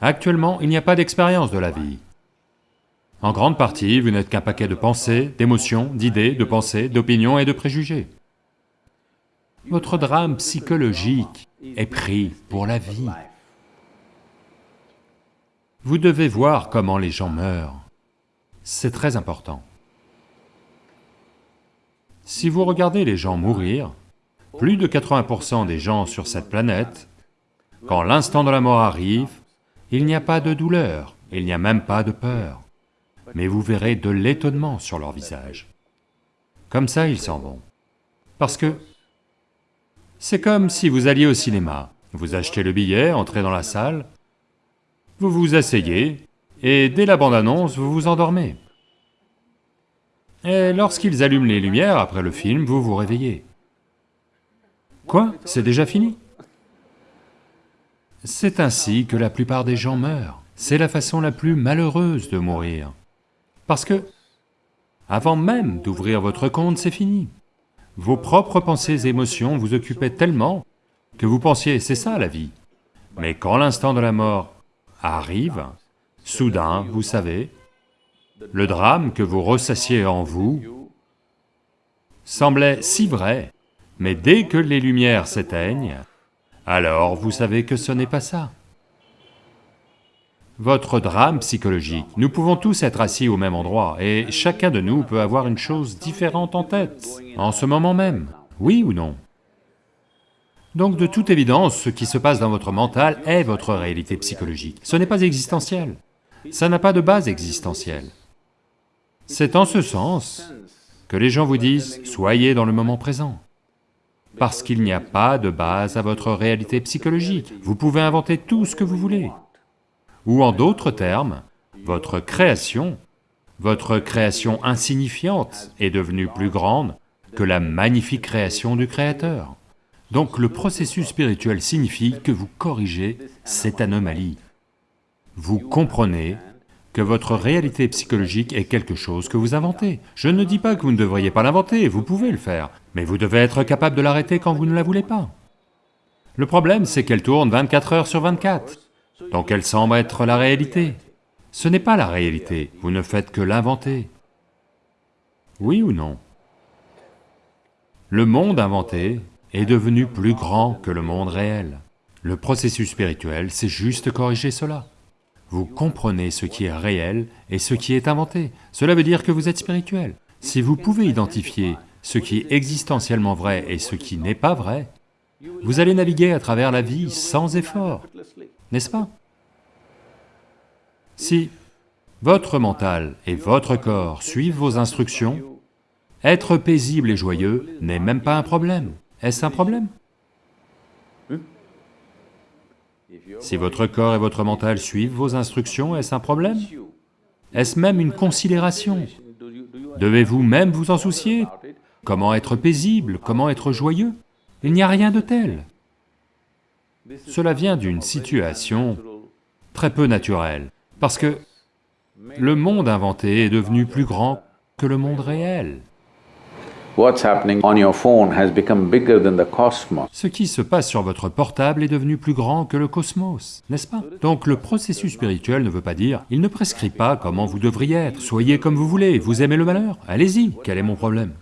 Actuellement, il n'y a pas d'expérience de la vie. En grande partie, vous n'êtes qu'un paquet de pensées, d'émotions, d'idées, de pensées, d'opinions et de préjugés. Votre drame psychologique est pris pour la vie. Vous devez voir comment les gens meurent. C'est très important. Si vous regardez les gens mourir, plus de 80% des gens sur cette planète, quand l'instant de la mort arrive, il n'y a pas de douleur, il n'y a même pas de peur, mais vous verrez de l'étonnement sur leur visage. Comme ça, ils s'en vont. Parce que c'est comme si vous alliez au cinéma, vous achetez le billet, entrez dans la salle, vous vous asseyez, et dès la bande-annonce, vous vous endormez. Et lorsqu'ils allument les lumières après le film, vous vous réveillez. Quoi? C'est déjà fini? C'est ainsi que la plupart des gens meurent. C'est la façon la plus malheureuse de mourir. Parce que, avant même d'ouvrir votre compte, c'est fini. Vos propres pensées et émotions vous occupaient tellement que vous pensiez, c'est ça la vie. Mais quand l'instant de la mort arrive, soudain, vous savez, le drame que vous ressassiez en vous semblait si vrai, mais dès que les lumières s'éteignent, alors vous savez que ce n'est pas ça. Votre drame psychologique, nous pouvons tous être assis au même endroit, et chacun de nous peut avoir une chose différente en tête, en ce moment même, oui ou non? Donc de toute évidence, ce qui se passe dans votre mental est votre réalité psychologique, ce n'est pas existentiel, ça n'a pas de base existentielle. C'est en ce sens que les gens vous disent, soyez dans le moment présent, parce qu'il n'y a pas de base à votre réalité psychologique, vous pouvez inventer tout ce que vous voulez. Ou en d'autres termes, votre création, votre création insignifiante est devenue plus grande que la magnifique création du Créateur. Donc le processus spirituel signifie que vous corrigez cette anomalie. Vous comprenez que votre réalité psychologique est quelque chose que vous inventez. Je ne dis pas que vous ne devriez pas l'inventer, vous pouvez le faire, mais vous devez être capable de l'arrêter quand vous ne la voulez pas. Le problème, c'est qu'elle tourne 24 heures sur 24. Donc elle semble être la réalité. Ce n'est pas la réalité, vous ne faites que l'inventer. Oui ou non? Le monde inventé est devenu plus grand que le monde réel. Le processus spirituel, c'est juste corriger cela. Vous comprenez ce qui est réel et ce qui est inventé. Cela veut dire que vous êtes spirituel. Si vous pouvez identifier ce qui est existentiellement vrai et ce qui n'est pas vrai, vous allez naviguer à travers la vie sans effort, n'est-ce pas? Si votre mental et votre corps suivent vos instructions, être paisible et joyeux n'est même pas un problème. Est-ce un problème? Si votre corps et votre mental suivent vos instructions, est-ce un problème? Est-ce même une considération? Devez-vous même vous en soucier? Comment être paisible? Comment être joyeux? Il n'y a rien de tel. Cela vient d'une situation très peu naturelle, parce que le monde inventé est devenu plus grand que le monde réel. Ce qui se passe sur votre portable est devenu plus grand que le cosmos, n'est-ce pas? Donc le processus spirituel ne veut pas dire, il ne prescrit pas comment vous devriez être, soyez comme vous voulez, vous aimez le malheur, allez-y, quel est mon problème?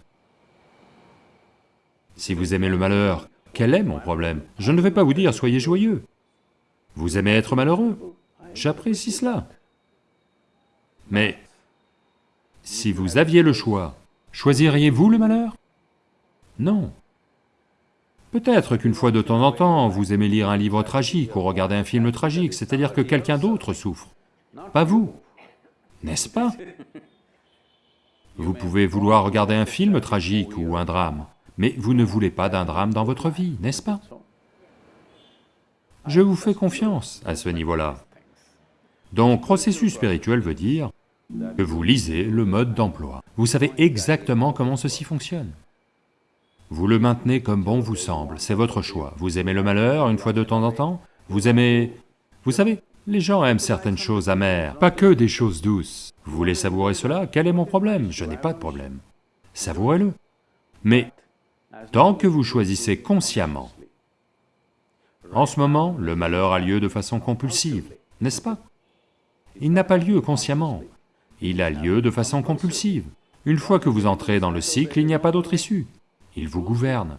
Si vous aimez le malheur, quel est mon problème? Je ne vais pas vous dire soyez joyeux. Vous aimez être malheureux, j'apprécie cela. Mais si vous aviez le choix, choisiriez-vous le malheur? Non. Peut-être qu'une fois de temps en temps, vous aimez lire un livre tragique ou regarder un film tragique, c'est-à-dire que quelqu'un d'autre souffre, pas vous, n'est-ce pas? Vous pouvez vouloir regarder un film tragique ou un drame, mais vous ne voulez pas d'un drame dans votre vie, n'est-ce pas? Je vous fais confiance à ce niveau-là. Donc processus spirituel veut dire que vous lisez le mode d'emploi. Vous savez exactement comment ceci fonctionne. Vous le maintenez comme bon vous semble, c'est votre choix. Vous aimez le malheur une fois de temps en temps? Vous aimez... Vous savez, les gens aiment certaines choses amères, pas que des choses douces. Vous voulez savourer cela? Quel est mon problème? Je n'ai pas de problème. Savourez-le. Mais tant que vous choisissez consciemment, en ce moment, le malheur a lieu de façon compulsive. n'est-ce pas? Il n'a pas lieu consciemment, il a lieu de façon compulsive. Une fois que vous entrez dans le cycle, il n'y a pas d'autre issue, il vous gouverne.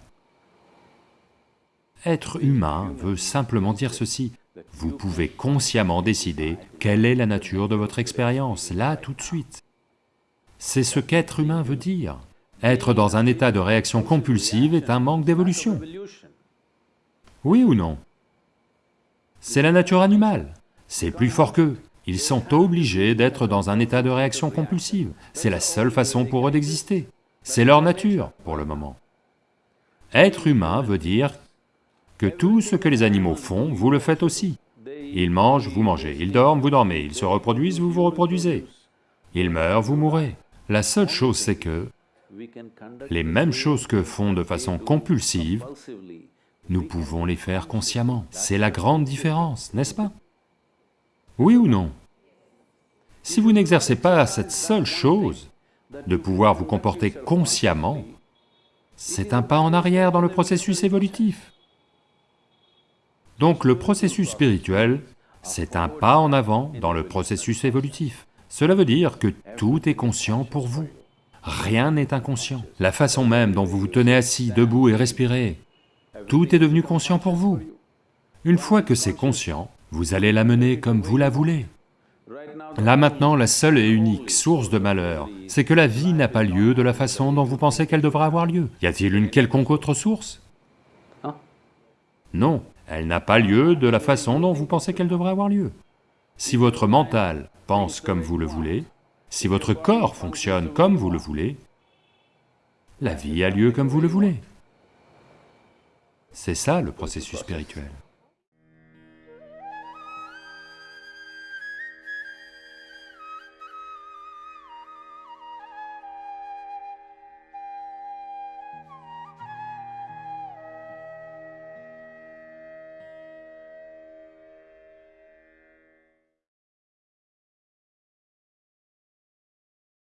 Être humain veut simplement dire ceci, vous pouvez consciemment décider quelle est la nature de votre expérience, là, tout de suite. C'est ce qu'être humain veut dire. Être dans un état de réaction compulsive est un manque d'évolution. Oui ou non? C'est la nature animale, c'est plus fort qu'eux. Ils sont obligés d'être dans un état de réaction compulsive, c'est la seule façon pour eux d'exister. C'est leur nature, pour le moment. Être humain veut dire que tout ce que les animaux font, vous le faites aussi. Ils mangent, vous mangez, ils dorment, vous dormez, ils se reproduisent, vous vous reproduisez. Ils meurent, vous mourrez. La seule chose c'est que les mêmes choses que font de façon compulsive, nous pouvons les faire consciemment. C'est la grande différence, n'est-ce pas? Oui ou non? Si vous n'exercez pas cette seule chose, de pouvoir vous comporter consciemment, c'est un pas en arrière dans le processus évolutif. Donc le processus spirituel, c'est un pas en avant dans le processus évolutif. Cela veut dire que tout est conscient pour vous. Rien n'est inconscient. La façon même dont vous vous tenez assis, debout et respirez, tout est devenu conscient pour vous. Une fois que c'est conscient, vous allez l'amener comme vous la voulez. Là maintenant, la seule et unique source de malheur, c'est que la vie n'a pas lieu de la façon dont vous pensez qu'elle devrait avoir lieu. Y a-t-il une quelconque autre source? Non, elle n'a pas lieu de la façon dont vous pensez qu'elle devrait avoir lieu. Si votre mental pense comme vous le voulez, si votre corps fonctionne comme vous le voulez, la vie a lieu comme vous le voulez. C'est ça le processus spirituel.